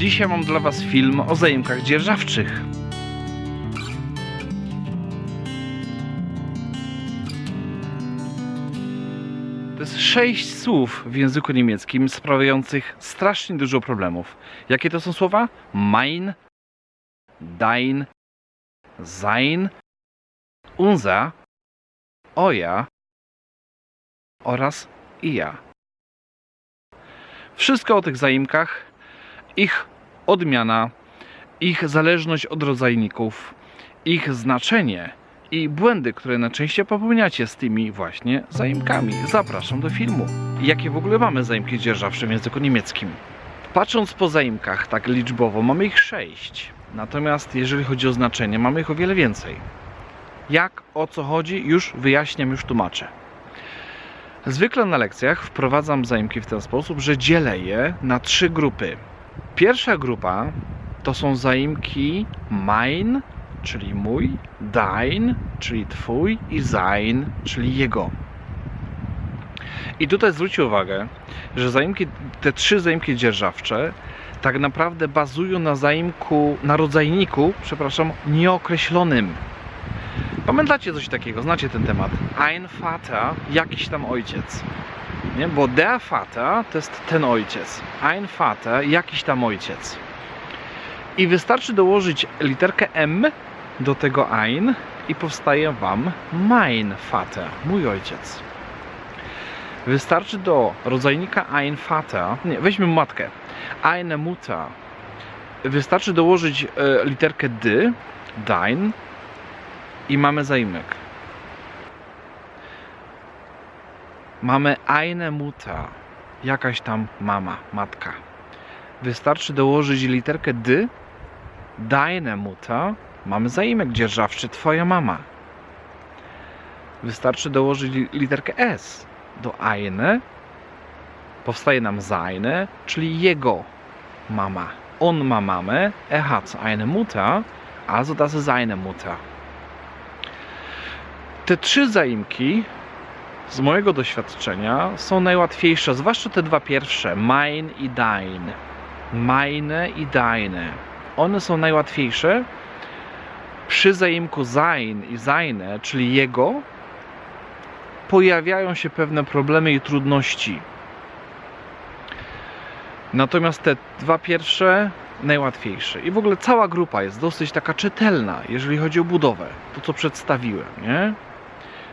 Dzisiaj mam dla Was film o zaimkach dzierżawczych. To jest sześć słów w języku niemieckim sprawiających strasznie dużo problemów. Jakie to są słowa? Mein, dein, sein, unser, oja oraz ja. Wszystko o tych zaimkach, ich odmiana, ich zależność od rodzajników, ich znaczenie i błędy, które najczęściej popełniacie z tymi właśnie zaimkami. Zapraszam do filmu. Jakie w ogóle mamy zaimki dzierżawcze w języku niemieckim? Patrząc po zaimkach tak liczbowo, mamy ich sześć. Natomiast jeżeli chodzi o znaczenie, mamy ich o wiele więcej. Jak, o co chodzi, już wyjaśniam, już tłumaczę. Zwykle na lekcjach wprowadzam zaimki w ten sposób, że dzielę je na trzy grupy. Pierwsza grupa to są zaimki mein, czyli mój, dein, czyli twój i sein, czyli jego. I tutaj zwróćcie uwagę, że zaimki, te trzy zaimki dzierżawcze tak naprawdę bazują na zaimku, na rodzajniku, przepraszam, nieokreślonym. Pamiętacie coś takiego, znacie ten temat. Ein Vater, jakiś tam ojciec. Nie? Bo der Vater to jest ten ojciec. Ein Vater, jakiś tam ojciec. I wystarczy dołożyć literkę M do tego ein i powstaje Wam mein Vater, mój ojciec. Wystarczy do rodzajnika ein Vater, nie, weźmy matkę, eine Mutter. Wystarczy dołożyć e, literkę D, dein i mamy zaimek. Mamy eine Mutter, jakaś tam mama, matka. Wystarczy dołożyć literkę D, deine Mutter, mamy zaimek dzierżawczy, twoja mama. Wystarczy dołożyć li- literkę S do eine, powstaje nam seine, czyli jego mama. On ma mamę, er hat eine Mutter, also das ist seine Mutter. Te trzy zaimki z mojego doświadczenia są najłatwiejsze, zwłaszcza te dwa pierwsze, mein i dein. Meine i deine. One są najłatwiejsze. Przy zaimku sein i seine, czyli jego, pojawiają się pewne problemy i trudności. Natomiast te dwa pierwsze najłatwiejsze. I w ogóle cała grupa jest dosyć taka czytelna, jeżeli chodzi o budowę. To co przedstawiłem, nie?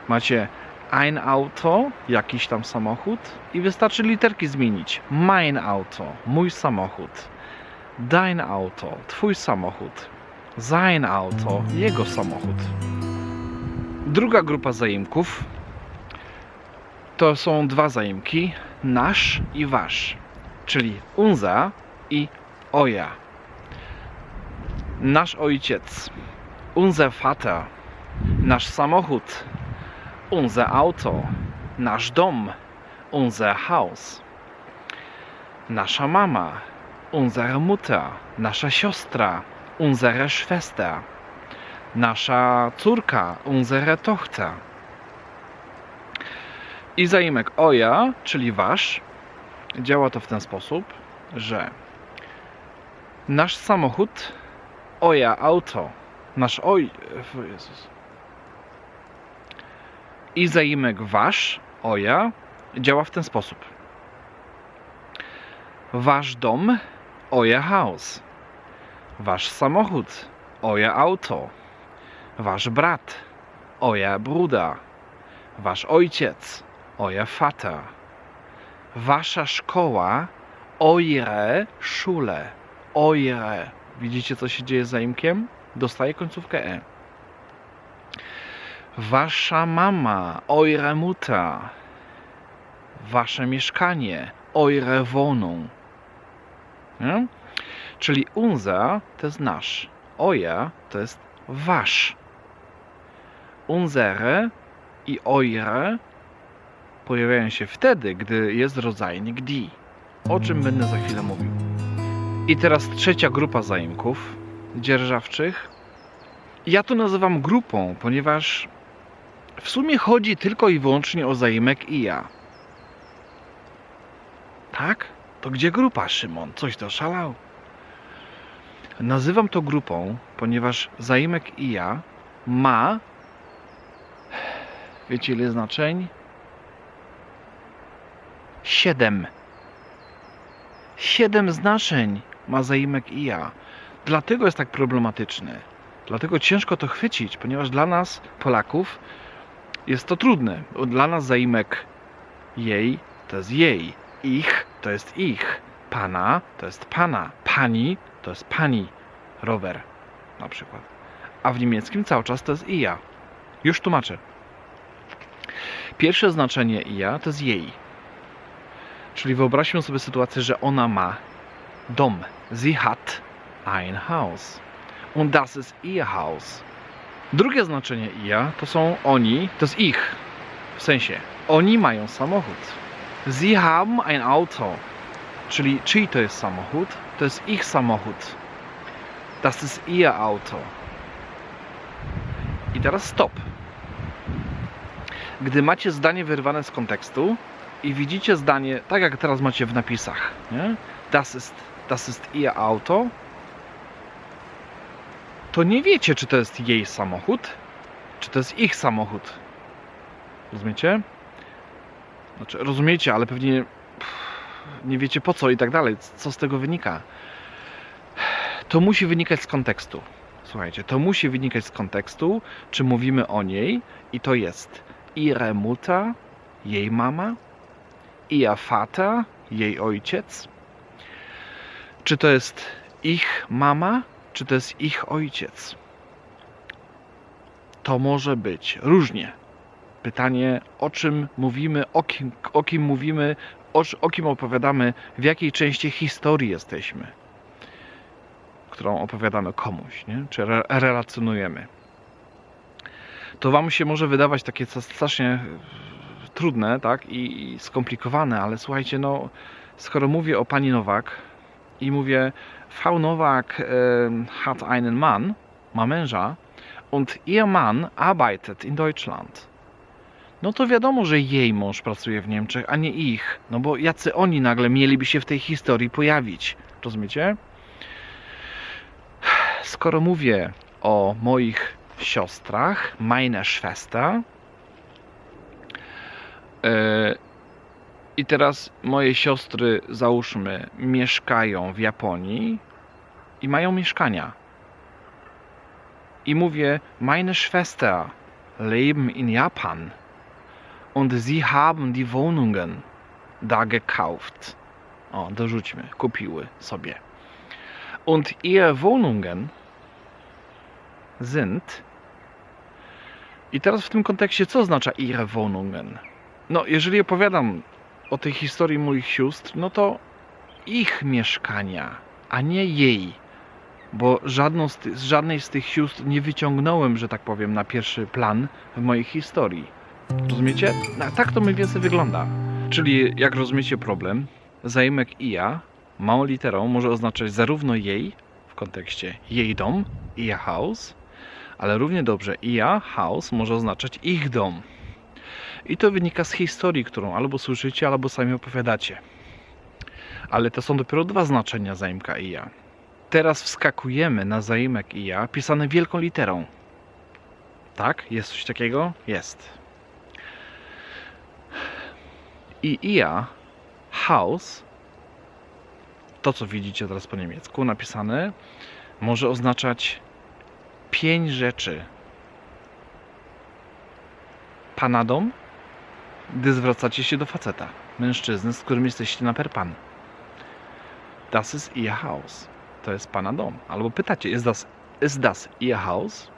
Macie ein Auto, jakiś tam samochód i wystarczy literki zmienić. Mein Auto, mój samochód. Dein Auto, twój samochód. Sein Auto, jego samochód. Druga grupa zaimków to są dwa zaimki, nasz i wasz, czyli unser i oja. Nasz ojciec, unser Vater, nasz samochód, unser Auto, nasz dom, unser Haus, nasza mama, unsere Mutter, nasza siostra, unsere Schwester, nasza córka, unsere Tochter. I zaimek oja, czyli wasz, działa to w ten sposób, że nasz samochód, oja auto, nasz oj... Jezus. I zaimek wasz, oja, działa w ten sposób. Wasz dom, oja house. Wasz samochód, oja auto. Wasz brat, oja bruda. Wasz ojciec, oja Vater. Wasza szkoła, eure Schule. Eure. Widzicie, co się dzieje z zaimkiem? Dostaje końcówkę E. Wasza mama, eure Mutter. Wasze mieszkanie, eure Wohnung. Nie? Czyli unser to jest nasz, euer to jest wasz. Unsere i eure pojawiają się wtedy, gdy jest rodzajnik die, o czym będę za chwilę mówił. I teraz trzecia grupa zaimków dzierżawczych. Ja to nazywam grupą, ponieważ w sumie chodzi tylko i wyłącznie o zaimek i ja. Tak? To gdzie grupa, Szymon? Coś doszalał? Nazywam to grupą, ponieważ zaimek i ja ma. Wiecie ile znaczeń? Siedem. Siedem znaczeń ma zaimek i ja. Dlatego jest tak problematyczny. Dlatego ciężko to chwycić, ponieważ dla nas, Polaków, jest to trudne. Dla nas zaimek jej to jest jej, ich to jest ich, pana to jest pana, pani to jest pani rower na przykład. A w niemieckim cały czas to jest i ja. Już tłumaczę. Pierwsze znaczenie i ja to jest jej. Czyli wyobraźmy sobie sytuację, że ona ma dom. Sie hat ein Haus. Und das ist ihr Haus. Drugie znaczenie ja to są oni, to jest ich. W sensie, oni mają samochód. Sie haben ein Auto. Czyli czyj to jest samochód? To jest ich samochód. Das ist ihr Auto. I teraz stop. Gdy macie zdanie wyrwane z kontekstu i widzicie zdanie, tak jak teraz macie w napisach, nie? Das ist, das ist ihr Auto, to nie wiecie, czy to jest jej samochód, czy to jest ich samochód. Rozumiecie? Znaczy, rozumiecie, ale pewnie nie wiecie po co i tak dalej. Co z tego wynika? To musi wynikać z kontekstu. Słuchajcie, to musi wynikać z kontekstu, czy mówimy o niej i to jest ihre jej mama, ihr Vater, jej ojciec, czy to jest ich mama, czy to jest ich ojciec. To może być różnie. Pytanie, o czym mówimy, o kim, o kim mówimy, o, o kim opowiadamy, w jakiej części historii jesteśmy, którą opowiadamy komuś, nie? czy re, relacjonujemy. To Wam się może wydawać takie strasznie trudne tak? I, i skomplikowane, ale słuchajcie, no, skoro mówię o pani Nowak i mówię, Frau Nowak e, hat einen Mann, ma und ihr Mann arbeitet in Deutschland. No to wiadomo, że jej mąż pracuje w Niemczech, a nie ich. No bo jacy oni nagle mieliby się w tej historii pojawić? Rozumiecie? Skoro mówię o moich siostrach, meine Schwester, e, i teraz moje siostry, załóżmy, mieszkają w Japonii i mają mieszkania. I mówię, meine Schwester leben in Japan und sie haben die Wohnungen da gekauft. O, dorzućmy, kupiły sobie. Und ihre Wohnungen sind. I teraz w tym kontekście, co oznacza ihre Wohnungen? No, jeżeli opowiadam o tej historii moich sióstr, no to ich mieszkania, a nie jej. Bo żadną z, z żadnej z tych sióstr nie wyciągnąłem, że tak powiem, na pierwszy plan w mojej historii. Rozumiecie? Tak to mniej więcej wygląda. Czyli, jak rozumiecie problem, zaimek i ja małą literą może oznaczać zarówno jej, w kontekście jej dom, ihr Haus, ale równie dobrze ia, house może oznaczać ich dom. I to wynika z historii, którą albo słyszycie, albo sami opowiadacie. Ale to są dopiero dwa znaczenia zaimka i ja. Teraz wskakujemy na zaimek i ja pisane wielką literą. Tak? Jest coś takiego? Jest. I ia, house, to co widzicie teraz po niemiecku napisane, może oznaczać pięć rzeczy. Pana dom, gdy zwracacie się do faceta, mężczyzny, z którym jesteście na per pan. Das ist ihr Haus. To jest pana dom. Albo pytacie, ist das, ist das ihr Haus?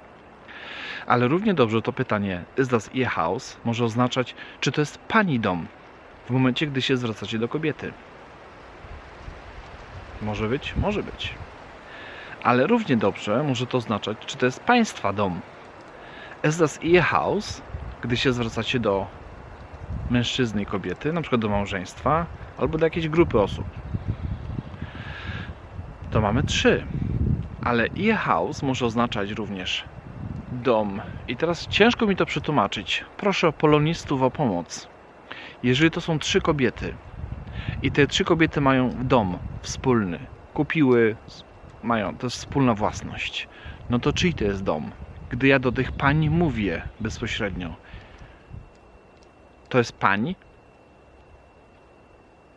Ale równie dobrze to pytanie, ist das ihr Haus, może oznaczać, czy to jest pani dom, w momencie, gdy się zwracacie do kobiety. Może być? Może być ale równie dobrze może to oznaczać, czy to jest państwa dom. Ist das ihr Haus, gdy się zwracacie do mężczyzny i kobiety, na przykład do małżeństwa, albo do jakiejś grupy osób. To mamy trzy. Ale Haus może oznaczać również dom. I teraz ciężko mi to przetłumaczyć. Proszę polonistów o pomoc. Jeżeli to są trzy kobiety i te trzy kobiety mają dom wspólny, kupiły mają, to jest wspólna własność. No to czyj to jest dom? Gdy ja do tych pań mówię bezpośrednio, to jest pani?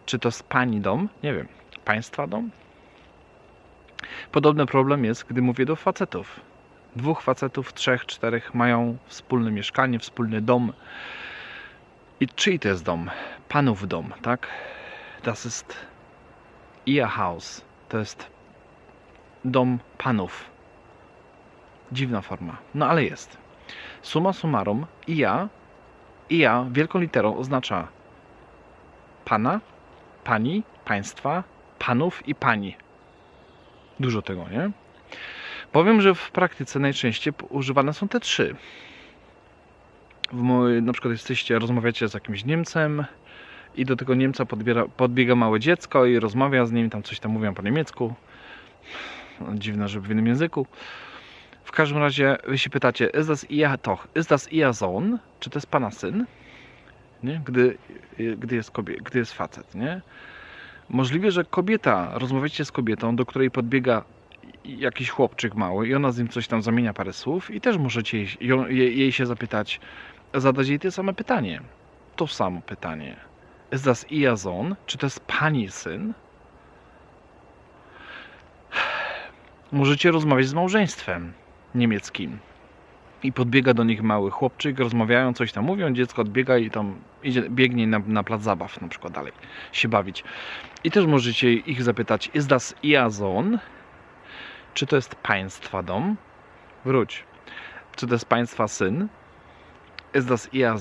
Czy to jest pani dom? Nie wiem. Państwa dom? Podobny problem jest, gdy mówię do facetów. Dwóch facetów, trzech, czterech mają wspólne mieszkanie, wspólny dom. I czyj to jest dom? Panów dom, tak? Das ist ihr Haus. To jest dom panów. Dziwna forma. No ale jest. Summa summarum, ja, ja wielką literą oznacza pana, pani, państwa, panów i pani. Dużo tego, nie? Powiem, że w praktyce najczęściej używane są te trzy. Na przykład jesteście, rozmawiacie z jakimś Niemcem i do tego Niemca podbiera, podbiega małe dziecko i rozmawia z nim, tam coś tam mówią po niemiecku. Dziwne, żeby w innym języku. W każdym razie się pytacie, ist das ihr toch, ist das ihr Sohn? Czy to jest pana syn? Nie? Gdy, gdy, jest kobie, gdy jest facet, nie? Możliwe, że kobieta, rozmawiacie z kobietą, do której podbiega jakiś chłopczyk mały i ona z nim coś tam zamienia parę słów i też możecie jej, jej, jej się zapytać, zadać jej to samo pytanie. To samo pytanie. Ist das ihr Sohn? Czy to jest pani syn? Możecie rozmawiać z małżeństwem niemieckim. I podbiega do nich mały chłopczyk, rozmawiają, coś tam mówią, dziecko odbiega i tam idzie, biegnie na, na plac zabaw na przykład dalej się bawić. I też możecie ich zapytać, ist das ihr? Czy to jest państwa dom? Wróć. Czy to jest państwa syn? Ist das ihr?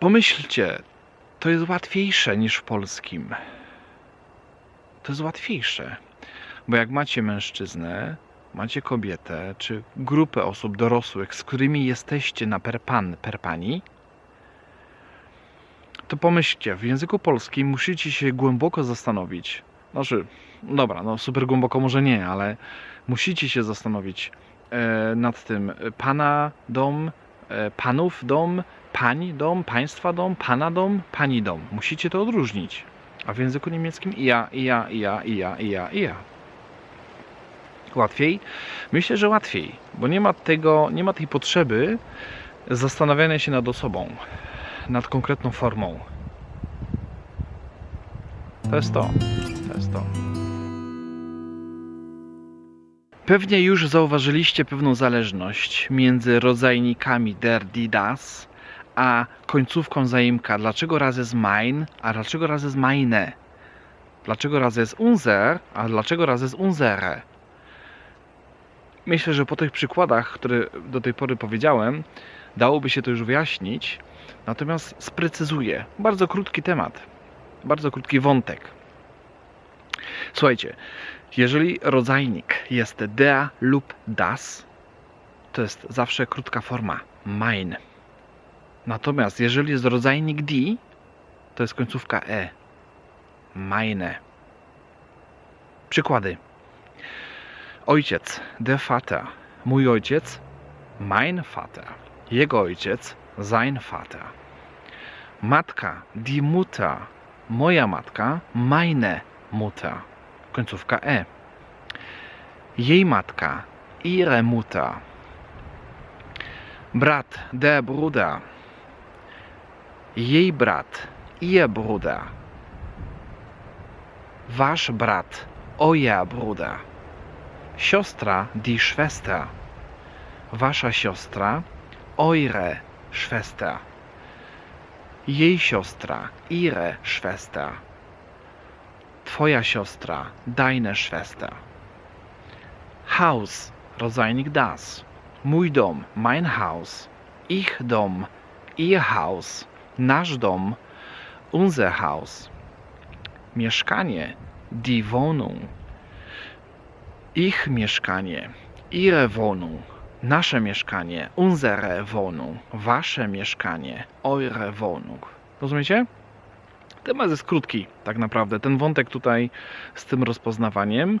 Pomyślcie, to jest łatwiejsze niż w polskim. To jest łatwiejsze. Bo jak macie mężczyznę, macie kobietę, czy grupę osób dorosłych, z którymi jesteście na per pan, per pani, to pomyślcie, w języku polskim musicie się głęboko zastanowić. Znaczy, dobra, no super głęboko może nie, ale musicie się zastanowić e, nad tym. Pana dom, e, panów dom, pani dom, państwa dom, pana dom, pani dom. Musicie to odróżnić. A w języku niemieckim i ja, i ja, i ja, i ja, i ja, i ja. Łatwiej? Myślę, że łatwiej, bo nie ma tego, nie ma tej potrzeby zastanawiania się nad osobą, nad konkretną formą. To jest to. To jest to. Pewnie już zauważyliście pewną zależność między rodzajnikami der, die, das, a końcówką zaimka. Dlaczego raz jest mein, a dlaczego raz jest meine? Dlaczego raz jest unser, a dlaczego raz jest unsere? Myślę, że po tych przykładach, które do tej pory powiedziałem, dałoby się to już wyjaśnić. Natomiast sprecyzuję. Bardzo krótki temat. Bardzo krótki wątek. Słuchajcie, jeżeli rodzajnik jest der lub das, to jest zawsze krótka forma mein. Natomiast jeżeli jest rodzajnik die, to jest końcówka e. Meine. Przykłady. Ojciec, der Vater. Mój ojciec, mein Vater. Jego ojciec, sein Vater. Matka, die Mutter. Moja matka, meine Mutter. Końcówka e. Jej matka, ihre Mutter. Brat, der Bruder. Jej brat, ihr Bruder. Wasz brat, euer Bruder. Siostra, die Schwester. Wasza siostra, eure Schwester. Jej siostra, ihre Schwester. Twoja siostra, deine Schwester. Haus, rodzajnik das. Mój dom, mein Haus. Ich dom, ihr Haus. Nasz dom, unser Haus. Mieszkanie, die Wohnung. Ich mieszkanie, ihre Wohnung. Nasze mieszkanie, unsere Wohnung. Wasze mieszkanie, eure Wohnung. Rozumiecie? Temat jest krótki, tak naprawdę. Ten wątek tutaj z tym rozpoznawaniem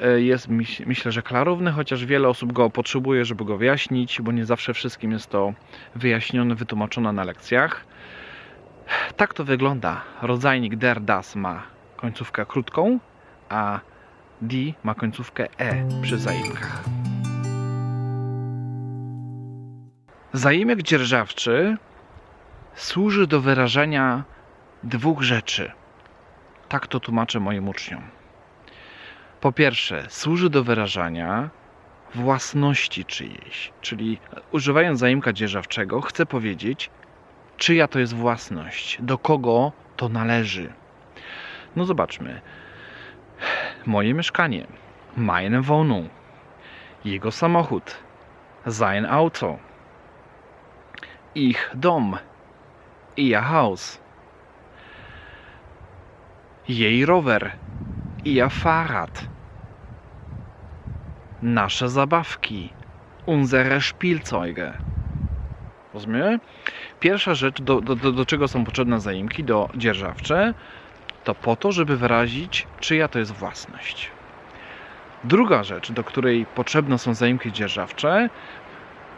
e, jest, myśl- myślę, że klarowny, chociaż wiele osób go potrzebuje, żeby go wyjaśnić, bo nie zawsze wszystkim jest to wyjaśnione, wytłumaczone na lekcjach. Tak to wygląda. Rodzajnik der das ma końcówkę krótką, a D ma końcówkę E przy zaimkach. Zaimek dzierżawczy służy do wyrażenia dwóch rzeczy. Tak to tłumaczę moim uczniom. Po pierwsze, służy do wyrażania własności czyjejś, czyli używając zaimka dzierżawczego, chcę powiedzieć, czyja to jest własność, do kogo to należy. No zobaczmy. Moje mieszkanie, meine Wohnung, jego samochód, sein Auto, ich Dom, ihr Haus, jej rower, ihr Fahrrad, nasze zabawki, unsere Spielzeuge. Rozumiemy? Pierwsza rzecz, do, do, do, do czego są potrzebne zaimki, do dzierżawcze, to po to, żeby wyrazić, czyja to jest własność. Druga rzecz, do której potrzebne są zaimki dzierżawcze,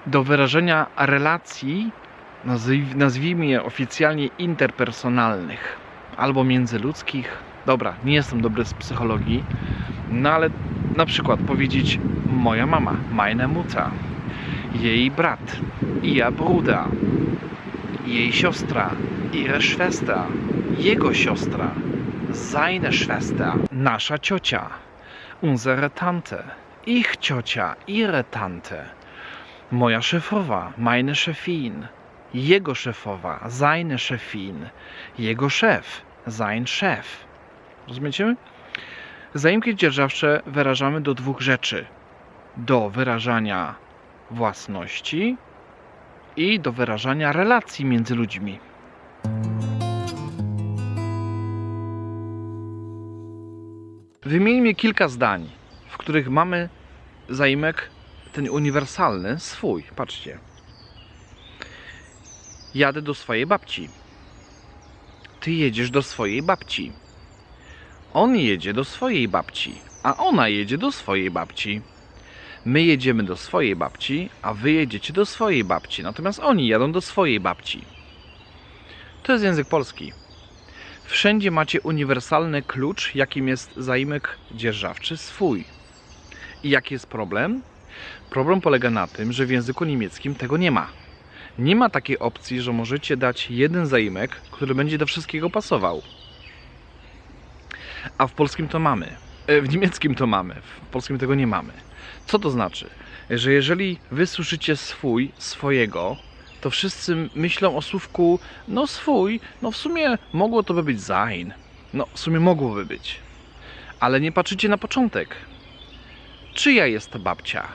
do wyrażenia relacji, nazw- nazwijmy je oficjalnie interpersonalnych albo międzyludzkich. Dobra, nie jestem dobry z psychologii, no ale na przykład powiedzieć moja mama, meine Mutter, jej brat, ihr Bruder, jej siostra, ihre Schwester, jego siostra, seine Schwester, nasza ciocia, unsere Tante, ich ciocia, ihre Tante, moja szefowa, meine Chefin, jego szefowa, seine Chefin, jego szef, sein Chef. Rozumiecie? Zaimki dzierżawcze wyrażamy do dwóch rzeczy. Do wyrażania własności i do wyrażania relacji między ludźmi. Wymieńmy kilka zdań, w których mamy zaimek ten uniwersalny swój. Patrzcie. Jadę do swojej babci. Ty jedziesz do swojej babci. On jedzie do swojej babci, a ona jedzie do swojej babci. My jedziemy do swojej babci, a wy jedziecie do swojej babci, natomiast oni jadą do swojej babci. To jest język polski. Wszędzie macie uniwersalny klucz, jakim jest zaimek dzierżawczy swój. I jaki jest problem? Problem polega na tym, że w języku niemieckim tego nie ma. Nie ma takiej opcji, że możecie dać jeden zaimek, który będzie do wszystkiego pasował. A w polskim to mamy. E, W niemieckim to mamy. W polskim tego nie mamy. Co to znaczy? Że jeżeli wy słyszycie swój, swojego, to wszyscy myślą o słówku no swój, no w sumie mogło to by być sein. No w sumie mogłoby być. Ale nie patrzycie na początek. Czyja jest ta babcia?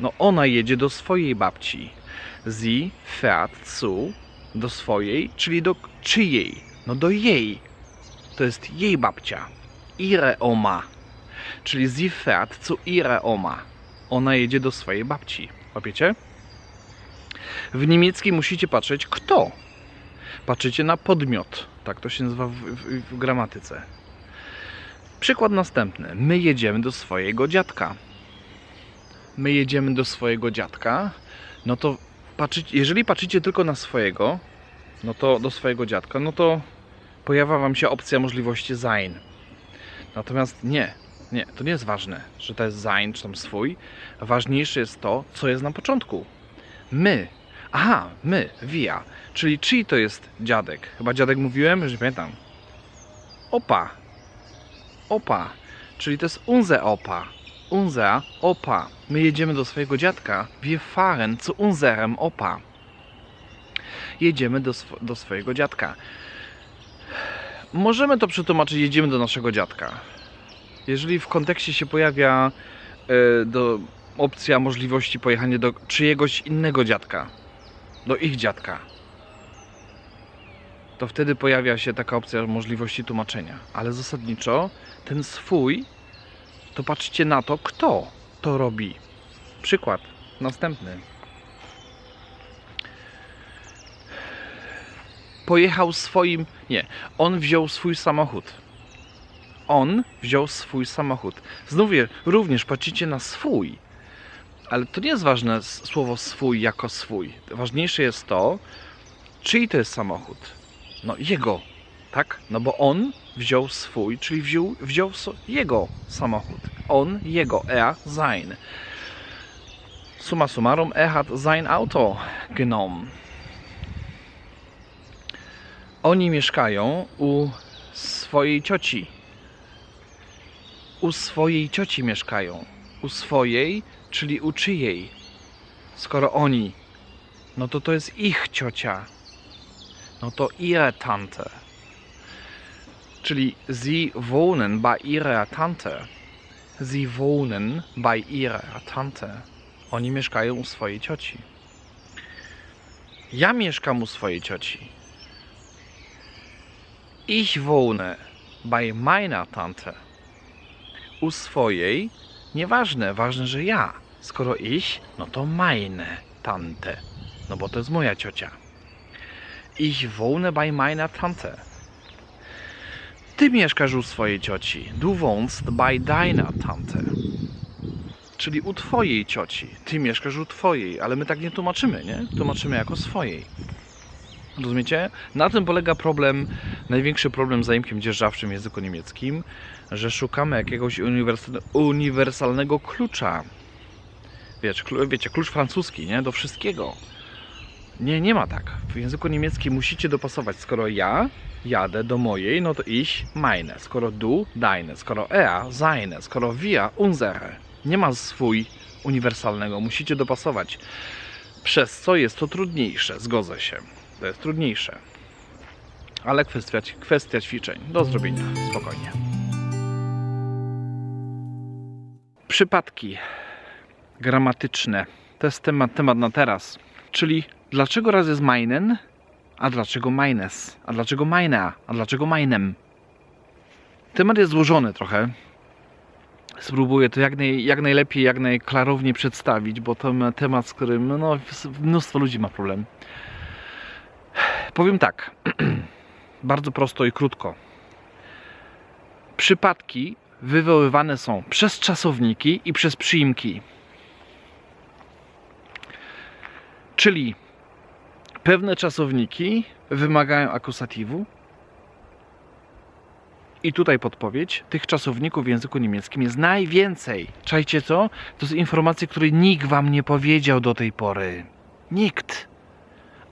No ona jedzie do swojej babci. Sie fährt zu do swojej, czyli do czyjej? No do jej. To jest jej babcia. Ihre Oma. Czyli sie fährt zu ihre Oma. Ona jedzie do swojej babci. Łapiecie? W niemieckim musicie patrzeć kto. Patrzycie na podmiot. Tak to się nazywa w, w, w gramatyce. Przykład następny. My jedziemy do swojego dziadka. My jedziemy do swojego dziadka. No to jeżeli patrzycie tylko na swojego, no to do swojego dziadka, no to pojawia wam się opcja możliwości sein. Natomiast nie, nie, to nie jest ważne, że to jest sein czy tam swój. Ważniejsze jest to, co jest na początku. My. Aha, my, wir. Czyli czyj to jest dziadek? Chyba dziadek mówiłem, nie pamiętam. Opa. Opa. Czyli to jest unser Opa. Unser Opa. My jedziemy do swojego dziadka. Wir fahren zu unserem Opa. Jedziemy do, sw- do swojego dziadka. Możemy to przetłumaczyć, jedziemy do naszego dziadka. Jeżeli w kontekście się pojawia e, do, opcja możliwości pojechania do czyjegoś innego dziadka, do ich dziadka, to wtedy pojawia się taka opcja możliwości tłumaczenia. Ale zasadniczo ten swój, to patrzcie na to, kto to robi. Przykład następny. Pojechał swoim. Nie, on wziął swój samochód. On wziął swój samochód. Znów również patrzycie na swój. Ale to nie jest ważne słowo swój jako swój. Ważniejsze jest to, czyj to jest samochód. No jego. tak? No bo on wziął swój, czyli wziął, wziął jego samochód. On, jego, er, sein. Summa summarum, er hat sein Auto genommen. Oni mieszkają u swojej cioci. U swojej cioci mieszkają. U swojej, czyli u czyjej. Skoro oni, no to to jest ich ciocia. No to ihre Tante. Czyli sie wohnen bei ihrer Tante. Sie wohnen bei ihrer Tante. Oni mieszkają u swojej cioci. Ja mieszkam u swojej cioci. Ich wohne bei meiner Tante. U swojej, nieważne, ważne, że ja. Skoro ich, no to meine Tante. No bo to jest moja ciocia. Ich wohne bei meiner Tante. Ty mieszkasz u swojej cioci. Du wohnst bei deiner Tante. Czyli u twojej cioci. Ty mieszkasz u twojej, ale my tak nie tłumaczymy, nie? Tłumaczymy jako swojej. Rozumiecie? Na tym polega problem, największy problem z zaimkiem dzierżawczym w języku niemieckim, że szukamy jakiegoś uniwersal, uniwersalnego klucza. Wiecie, wiecie, klucz francuski, nie? Do wszystkiego. Nie, nie ma tak. W języku niemieckim musicie dopasować. Skoro ja jadę do mojej, no to ich meine. Skoro du, deine. Skoro er, seine. Skoro wir, unsere. Nie ma swój uniwersalnego. Musicie dopasować. Przez co jest to trudniejsze. Zgodzę się. To jest trudniejsze. Ale kwestia, kwestia ćwiczeń. Do zrobienia. Spokojnie. Przypadki gramatyczne. To jest temat, temat na teraz. Czyli dlaczego raz jest meinen, a dlaczego meines, a dlaczego meine, a dlaczego meinem. Temat jest złożony trochę. Spróbuję to jak, naj, jak najlepiej, jak najklarowniej przedstawić, bo to ma temat, z którym no, mnóstwo ludzi ma problem. Powiem tak, bardzo prosto i krótko. Przypadki wywoływane są przez czasowniki i przez przyimki. Czyli pewne czasowniki wymagają akusatywu. I tutaj podpowiedź. Tych czasowników w języku niemieckim jest najwięcej. Czajcie co? To są informacje, które nikt wam nie powiedział do tej pory. Nikt.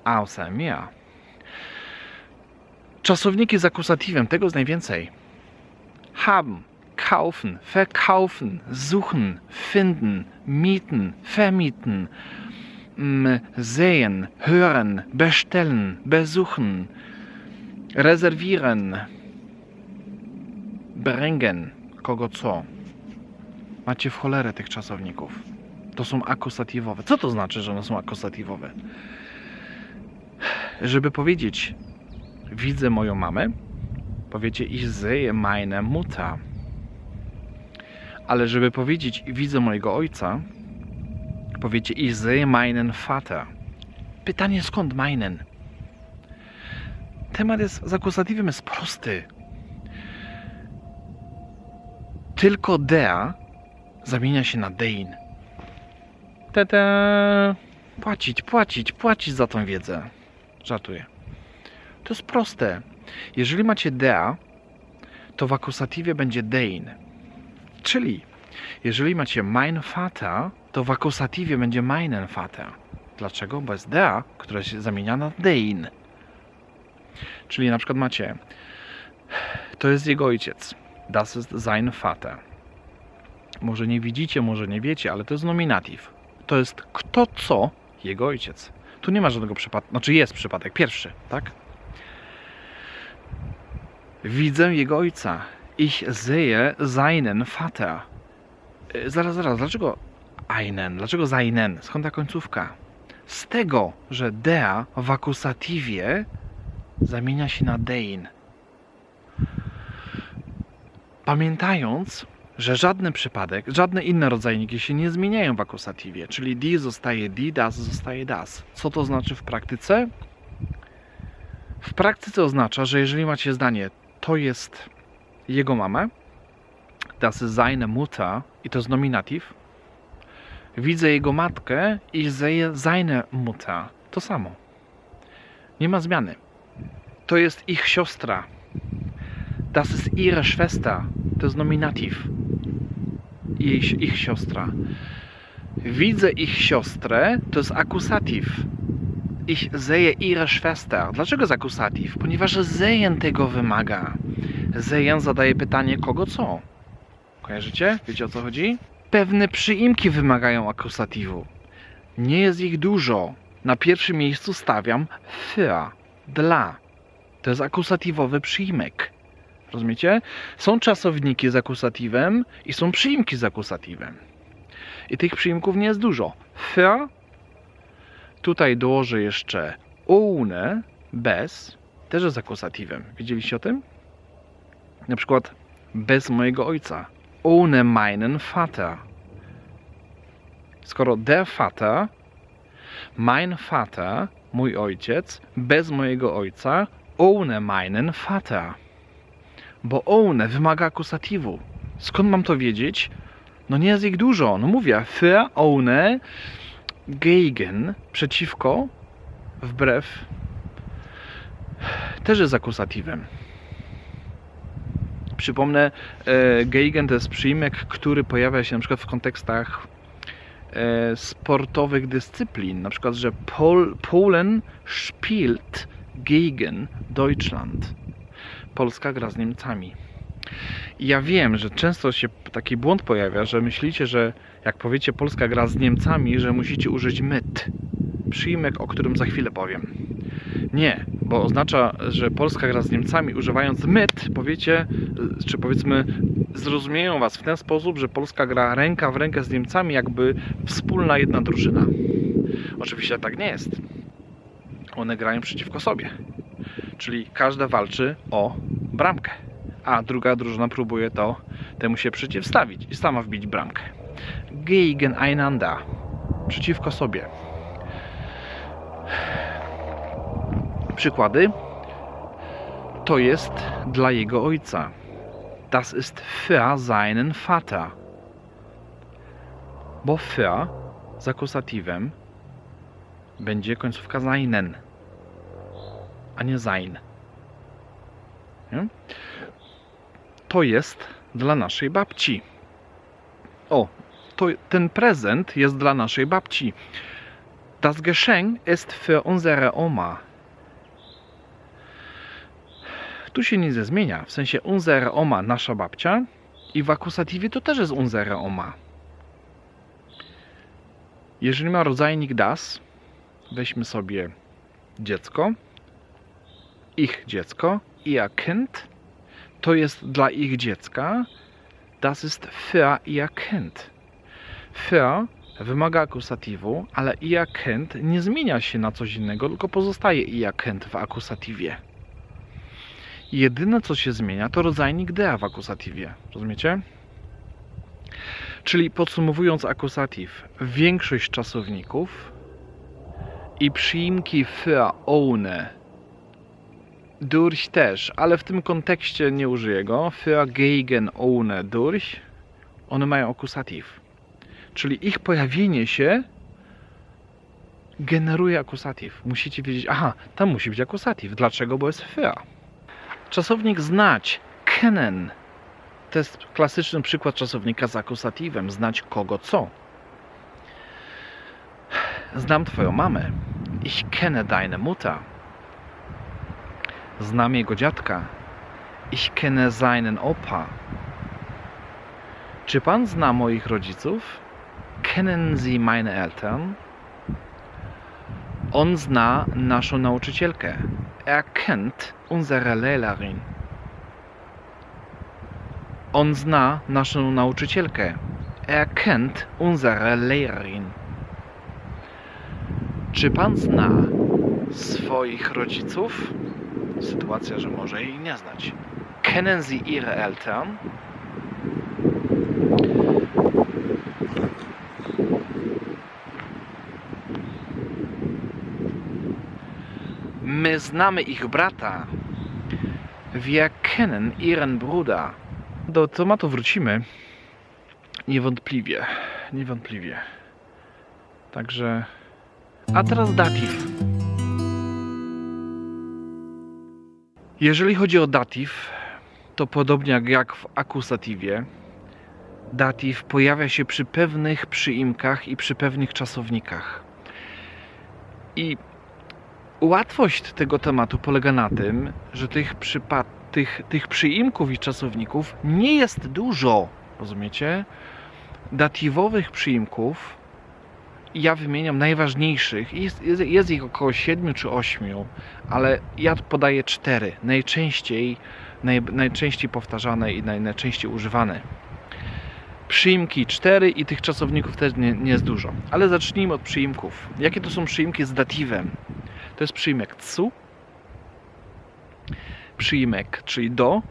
Außer mir. Czasowniki z akusatywem, tego jest najwięcej. Haben, kaufen, verkaufen, suchen, finden, mieten, vermieten, mm, sehen, hören, bestellen, besuchen, reservieren, bringen, kogo co. Macie w cholerę tych czasowników. To są akusatywowe. Co to znaczy, że one są akusatywowe? Żeby powiedzieć widzę moją mamę, powiecie ich sehe meine Mutter. Ale żeby powiedzieć widzę mojego ojca, powiecie ich sehe meinen Vater. Pytanie skąd meinen? Temat jest z jest prosty. Tylko der zamienia się na dein. Tete. Płacić, płacić, płacić za tą wiedzę. Żartuję. To jest proste. Jeżeli macie dea, to w akusatywie będzie dein. Czyli jeżeli macie mein Vater, to w akusatywie będzie meinen Vater. Dlaczego? Bo jest dea, która się zamienia na dein. Czyli na przykład macie to jest jego ojciec. Das ist sein Vater. Może nie widzicie, może nie wiecie, ale to jest nominatyw. To jest kto co jego ojciec. Tu nie ma żadnego przypadku, znaczy jest przypadek pierwszy, tak? Widzę jego ojca. Ich sehe seinen Vater. E, Zaraz, zaraz, dlaczego einen? Dlaczego seinen? Skąd ta końcówka? Z tego, że dea w akusatywie zamienia się na dein. Pamiętając, że żadny przypadek, żadne inne rodzajniki się nie zmieniają w akusatywie, czyli die zostaje die, das zostaje das. Co to znaczy w praktyce? W praktyce oznacza, że jeżeli macie zdanie to jest jego mama, das ist seine Mutter i to jest nominatyw, widzę jego matkę i seine Mutter. To samo. Nie ma zmiany. To jest ich siostra. Das ist ihre Schwester. To jest nominatyw. Ich, ich siostra. Widzę ich siostrę, to jest akusatyw. Ich sehe ihre Schwester. Dlaczego jest akusatyw? Ponieważ sehen tego wymaga. Sehen zadaje pytanie kogo co. Kojarzycie? Wiecie o co chodzi? Pewne przyimki wymagają akusatywu. Nie jest ich dużo. Na pierwszym miejscu stawiam für, dla. To jest akusatywowy przyimek. Rozumiecie? Są czasowniki z akusatywem i są przyimki z akusatywem. I tych przyimków nie jest dużo. Für, tutaj dołożę jeszcze ohne, bez, też jest akusatywem. Widzieliście o tym? Na przykład bez mojego ojca. Ohne meinen Vater. Skoro der Vater, mein Vater, mój ojciec, bez mojego ojca, ohne meinen Vater. Bo ohne wymaga akusatywu. Skąd mam to wiedzieć? No nie jest ich dużo. No mówię, für, ohne, gegen, przeciwko, wbrew, też jest akusatywem. Przypomnę, e, gegen to jest przyjmek, który pojawia się na przykład w kontekstach e, sportowych dyscyplin. Na przykład, że Pol, Polen spielt gegen Deutschland. Polska gra z Niemcami. Ja wiem, że często się taki błąd pojawia, że myślicie, że jak powiecie Polska gra z Niemcami, że musicie użyć myt. Przyjmek, o którym za chwilę powiem. Nie, bo oznacza, że Polska gra z Niemcami używając myt, powiecie, czy powiedzmy, zrozumieją was w ten sposób, że Polska gra ręka w rękę z Niemcami, jakby wspólna jedna drużyna. Oczywiście tak nie jest. One grają przeciwko sobie. Czyli każda walczy o bramkę, a druga drużyna próbuje to temu się przeciwstawić i sama wbić bramkę. Gegeneinander. Przeciwko sobie. Przykłady. To jest dla jego ojca. Das ist für seinen Vater. Bo für z akusatywem będzie końcówka seinen, a nie sein. To jest dla naszej babci. O, to, ten prezent jest dla naszej babci. Das Geschenk ist für unsere Oma. Tu się nic nie zmienia. W sensie unsere Oma, nasza babcia. I w akusatywie to też jest unsere Oma. Jeżeli ma rodzajnik das, weźmy sobie dziecko, ich dziecko, ihr Kind, to jest dla ich dziecka, das ist für ihr Kind. Für wymaga akusatywu, ale Kind nie zmienia się na coś innego, tylko pozostaje Kind w akusatywie. Jedyne co się zmienia to rodzajnik der w akusatywie. Rozumiecie? Czyli podsumowując akusatyw, większość czasowników i przyimki für, ohne, durch też, ale w tym kontekście nie użyję go, für, gegen, ohne, durch, one mają akusatyw. Czyli ich pojawienie się generuje akusatyw. Musicie wiedzieć, aha, tam musi być akusatyw. Dlaczego? Bo jest für. Czasownik znać, kennen, to jest klasyczny przykład czasownika z akusatywem. Znać kogo co. Znam twoją mamę. Ich kenne deine Mutter. Znam jego dziadka. Ich kenne seinen Opa. Czy pan zna moich rodziców? Kennen Sie meine Eltern? On zna naszą nauczycielkę. Er kennt unsere Lehrerin. On zna naszą nauczycielkę. Er kennt unsere Lehrerin. Czy pan zna swoich rodziców? Sytuacja, że może jej nie znać. Kennen Sie Ihre Eltern? My znamy ich brata. Wir kennen ihren Bruder. Do tematu wrócimy. Niewątpliwie. Niewątpliwie. Także. A teraz datyw. Jeżeli chodzi o datyw, to podobnie jak- w akusatywie, datyw pojawia się przy pewnych przyimkach i przy pewnych czasownikach. I łatwość tego tematu polega na tym, że tych, przypad- tych, tych przyimków i czasowników nie jest dużo. Rozumiecie? Datywowych przyimków ja wymieniam najważniejszych. Jest, jest, jest ich około 7 czy 8, ale ja podaję 4. Najczęściej, naj, najczęściej powtarzane i naj, najczęściej używane. Przyimki 4 i tych czasowników też nie, nie jest dużo. Ale zacznijmy od przyimków. Jakie to są przyimki z datywem? To jest przyimek cu, przyimek, czyli do,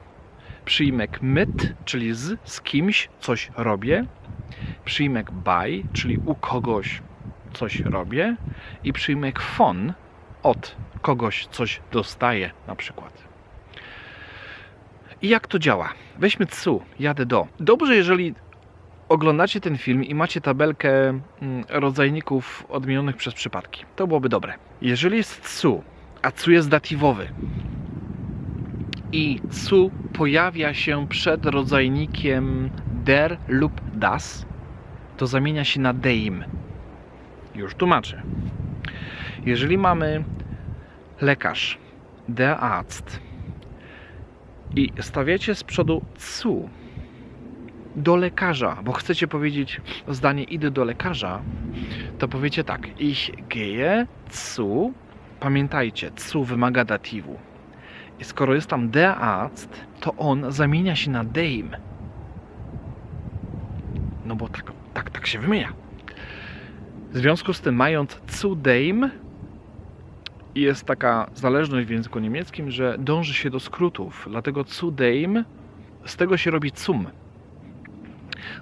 przyimek myt, czyli z, z kimś coś robię, przyimek by, czyli u kogoś coś robię i przyimek von, od kogoś coś dostaję na przykład. I jak to działa? Weźmy cu, jadę do. Dobrze, jeżeli oglądacie ten film i macie tabelkę mm, rodzajników odmienionych przez przypadki. To byłoby dobre. Jeżeli jest cu, a cu jest datywowy i cu pojawia się przed rodzajnikiem der lub das, to zamienia się na deim. Już tłumaczę. Jeżeli mamy lekarz, der Arzt i stawiacie z przodu cu do lekarza, bo chcecie powiedzieć zdanie idę do lekarza, to powiecie tak. Ich gehe zu. Pamiętajcie, zu wymaga datywu. I skoro jest tam der Arzt, to on zamienia się na deim. No bo tak, tak, tak się wymienia. W związku z tym, mając zu deim, jest taka zależność w języku niemieckim, że dąży się do skrótów. Dlatego zu deim, z tego się robi zum.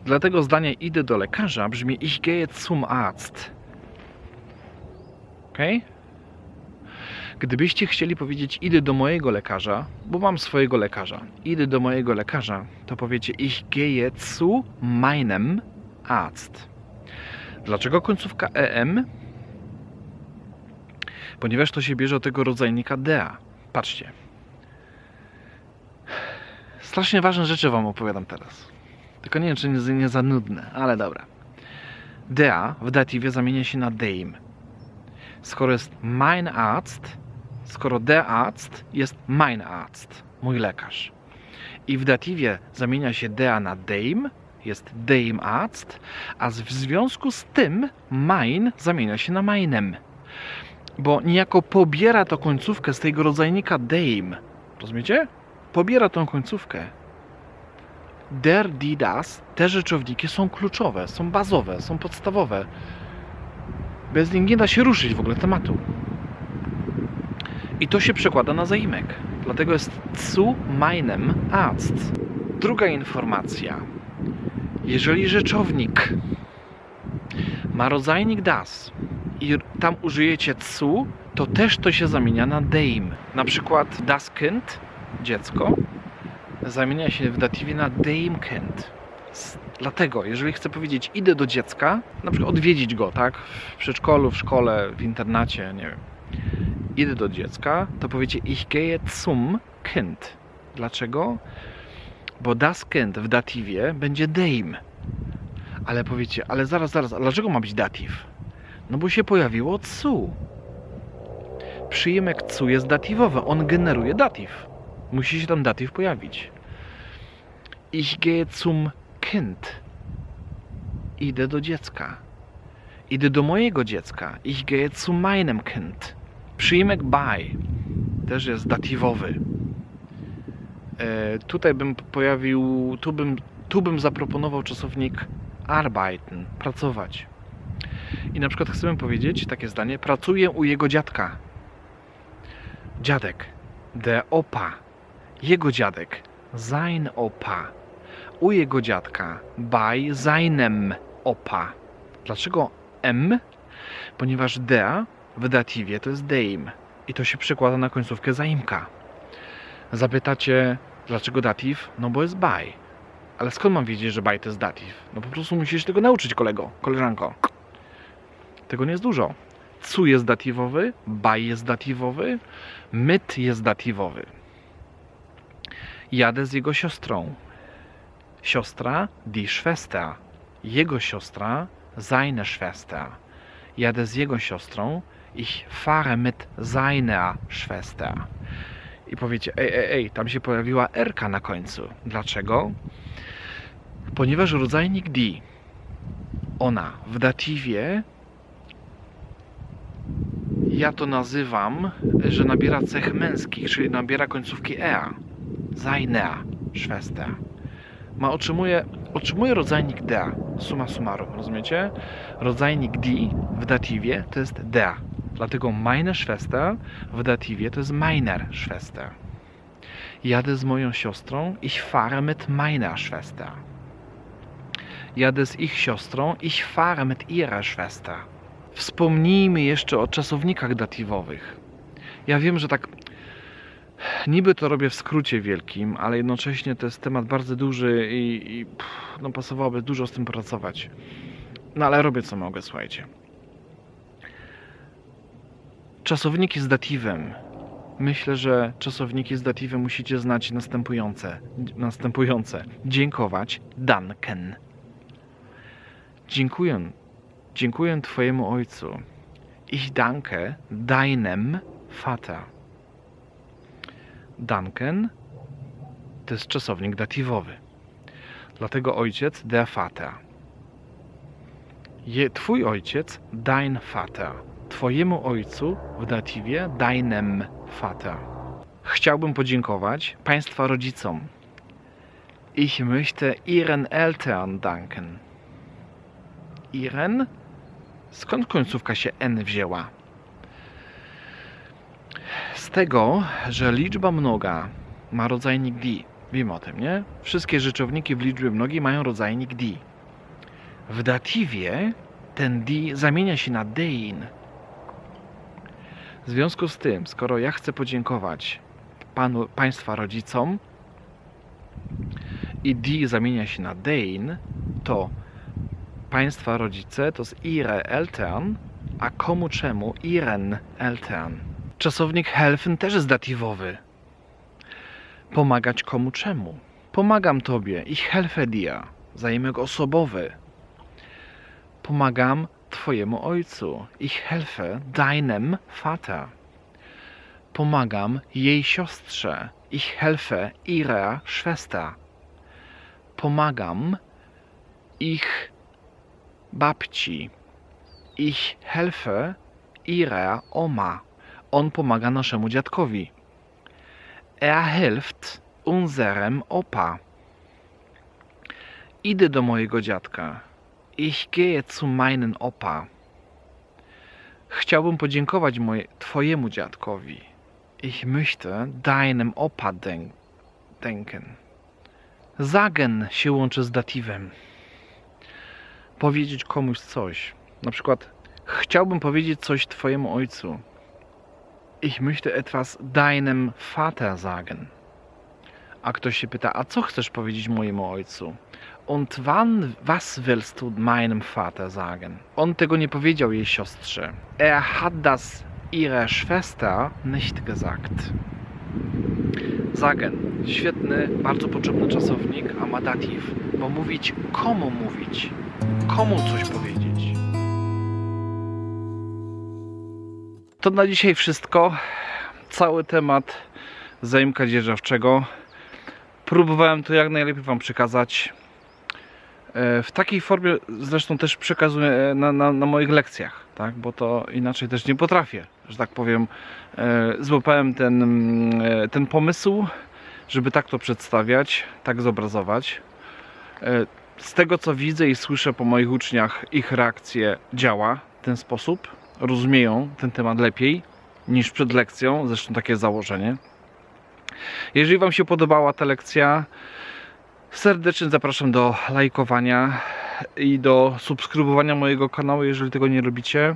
Dlatego zdanie idę do lekarza brzmi ich gehe zum Arzt. Ok? Gdybyście chcieli powiedzieć idę do mojego lekarza, bo mam swojego lekarza, idę do mojego lekarza, to powiecie ich gehe zu meinem Arzt. Dlaczego końcówka em? Ponieważ to się bierze od tego rodzajnika dea. Patrzcie. Strasznie ważne rzeczy wam opowiadam teraz. Tylko nie wiem, czy nie, nie za nudne, ale dobra. Der w datywie zamienia się na deim. Skoro jest mein Arzt, skoro der Arzt jest mein Arzt, mój lekarz. I w datywie zamienia się der na deim, jest deim Arzt, a w związku z tym mein zamienia się na meinem. Bo niejako pobiera to końcówkę z tego rodzajnika deim. Rozumiecie? Pobiera tą końcówkę der, die, das, te rzeczowniki są kluczowe, są bazowe, są podstawowe. Bez nich nie da się ruszyć w ogóle tematu. I to się przekłada na zaimek. Dlatego jest zu meinem Arzt. Druga informacja. Jeżeli rzeczownik ma rodzajnik das i tam użyjecie zu, to też to się zamienia na deim. Na przykład das Kind, dziecko, zamienia się w datywie na Damekind. S- Dlatego, jeżeli chcę powiedzieć idę do dziecka, na przykład odwiedzić go, tak? W przedszkolu, w szkole, w internacie, nie wiem. Idę do dziecka, to powiecie ich gehe zum Kind. Dlaczego? Bo das Kind w datywie będzie Dame. Ale powiecie, ale zaraz, zaraz, a dlaczego ma być datyw? No bo się pojawiło cu. Przyjmek cu jest datywowy, on generuje datyw. Musi się tam datyw pojawić. Ich gehe zum Kind. Idę do dziecka. Idę do mojego dziecka. Ich gehe zu meinem Kind. Przyjmek by też jest datywowy. E, tutaj bym pojawił, tu bym, tu bym zaproponował czasownik arbeiten, pracować. I na przykład chcemy powiedzieć takie zdanie: pracuję u jego dziadka. Dziadek, der Opa, jego dziadek, sein Opa, u jego dziadka, bei seinem Opa. Dlaczego M? Ponieważ der w datywie to jest deim i to się przekłada na końcówkę zaimka. Zapytacie, dlaczego datyw? No bo jest by. Ale skąd mam wiedzieć, że by to jest datyw? No po prostu musisz tego nauczyć, kolego, koleżanko. Tego nie jest dużo. Cu jest datywowy, by jest datywowy, myt jest datywowy. Jadę z jego siostrą. Siostra, die Schwester. Jego siostra, seine Schwester. Jadę z jego siostrą. Ich fahre mit seiner Schwester. I powiecie, ej, ej, ej, tam się pojawiła R na końcu. Dlaczego? Ponieważ rodzajnik die, ona w datywie, ja to nazywam, że nabiera cech męskich, czyli nabiera końcówki ea. Seiner Schwester. Ma otrzymuje, otrzymuje rodzajnik der, summa summarum, rozumiecie? Rodzajnik die w datywie to jest der. Dlatego meine Schwester w datywie to jest meiner Schwester. Jadę z moją siostrą, ich fahre mit meiner Schwester. Jadę z ich siostrą, ich fahre mit ihrer Schwester. Wspomnijmy jeszcze o czasownikach datywowych. Ja wiem, że tak niby to robię w skrócie wielkim, ale jednocześnie to jest temat bardzo duży i, i pff, no pasowałoby dużo z tym pracować. No ale robię co mogę, słuchajcie. Czasowniki z datywem. Myślę, że czasowniki z datywem musicie znać następujące. Następujące. Dziękować. Danken. Dziękuję. Dziękuję Twojemu Ojcu. Ich danke deinem Vater. Danken to jest czasownik datywowy. Dlatego ojciec der Vater. Je, twój ojciec dein Vater. Twojemu ojcu w datywie deinem Vater. Chciałbym podziękować Państwa rodzicom. Ich möchte Ihren Eltern danken. Iren? Skąd końcówka się N wzięła? Z tego, że liczba mnoga ma rodzajnik di. Wiemy o tym, nie? Wszystkie rzeczowniki w liczbie mnogiej mają rodzajnik di. W datywie ten di zamienia się na dein. W związku z tym, skoro ja chcę podziękować panu, państwa rodzicom i di zamienia się na dein, to państwa rodzice to jest ihre Eltern, a komu czemu ihren Eltern. Czasownik helfen też jest datywowy. Pomagać komu czemu. Pomagam tobie, ich helfe dir. Zajemek osobowy. Pomagam twojemu ojcu, ich helfe deinem Vater. Pomagam jej siostrze, ich helfe ihrer Schwester. Pomagam ich babci, ich helfe ihrer Oma. On pomaga naszemu dziadkowi. Er hilft unserem Opa. Idę do mojego dziadka. Ich gehe zu meinen Opa. Chciałbym podziękować moje, twojemu dziadkowi. Ich möchte deinem Opa denk denken. Sagen się łączy z datywem. Powiedzieć komuś coś. Na przykład chciałbym powiedzieć coś twojemu ojcu. Ich möchte etwas deinem Vater sagen. A ktoś się pyta, a co chcesz powiedzieć mojemu ojcu? Und wann, was willst du meinem Vater sagen? On tego nie powiedział jej siostrze. Er hat das ihrer Schwester nicht gesagt. Sagen. Świetny, bardzo potrzebny czasownik, a ma datyw. Bo mówić, komu mówić? Komu coś powiedzieć? To na dzisiaj wszystko. Cały temat zaimka dzierżawczego. Próbowałem to jak najlepiej Wam przekazać. E, W takiej formie zresztą też przekazuję na, na, na moich lekcjach, tak? bo to inaczej też nie potrafię, że tak powiem. E, Złapałem ten, mm, e, ten pomysł, żeby tak to przedstawiać, tak zobrazować. E, Z tego co widzę i słyszę po moich uczniach, ich reakcje działa w ten sposób. Rozumieją ten temat lepiej niż przed lekcją, zresztą takie założenie. Jeżeli Wam się podobała ta lekcja, serdecznie zapraszam do lajkowania i do subskrybowania mojego kanału, jeżeli tego nie robicie.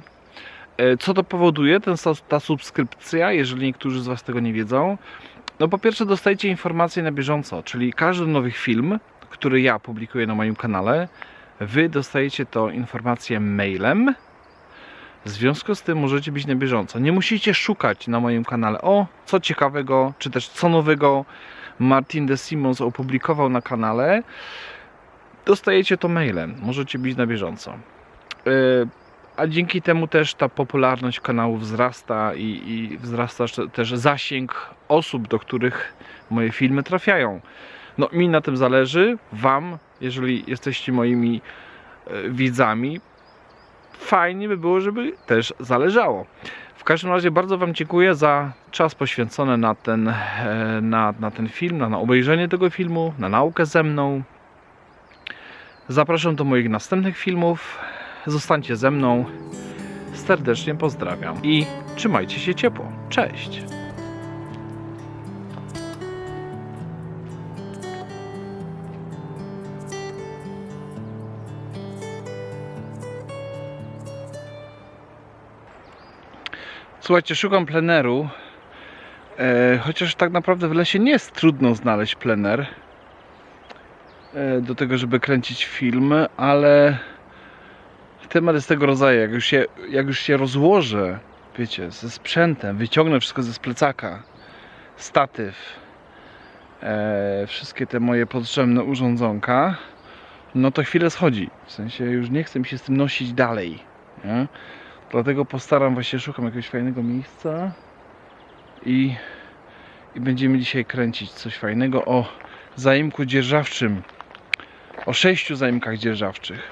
E, Co to powoduje, ten, ta subskrypcja, jeżeli niektórzy z Was tego nie wiedzą? No po pierwsze dostajecie informacje na bieżąco, czyli każdy nowy film, który ja publikuję na moim kanale, Wy dostajecie to informację mailem, w związku z tym możecie być na bieżąco. Nie musicie szukać na moim kanale o co ciekawego, czy też co nowego Martin de Simons opublikował na kanale, dostajecie to mailem. Możecie być na bieżąco. E, A dzięki temu też ta popularność kanału wzrasta i, i wzrasta też zasięg osób, do których moje filmy trafiają. No mi na tym zależy, wam, jeżeli jesteście moimi e, widzami, fajnie by było, żeby też zależało. W każdym razie bardzo Wam dziękuję za czas poświęcony na ten, e, na, na ten film, na, na obejrzenie tego filmu, na naukę ze mną. Zapraszam do moich następnych filmów. Zostańcie ze mną. Serdecznie pozdrawiam i trzymajcie się ciepło. Cześć! Słuchajcie, szukam pleneru. E, chociaż tak naprawdę w lesie nie jest trudno znaleźć plener e, do tego, żeby kręcić film, ale temat jest tego rodzaju. Jak już się, jak już się rozłożę, wiecie, ze sprzętem, wyciągnę wszystko ze plecaka, statyw, e, wszystkie te moje potrzebne urządzonka, no to chwilę schodzi. W sensie już nie chcę mi się z tym nosić dalej. Nie? Dlatego postaram właśnie, szukam jakiegoś fajnego miejsca i, i będziemy dzisiaj kręcić coś fajnego o zaimku dzierżawczym. O sześciu zaimkach dzierżawczych.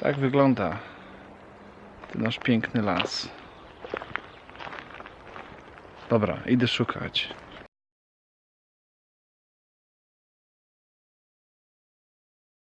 Tak wygląda ten nasz piękny las. Dobra, idę szukać.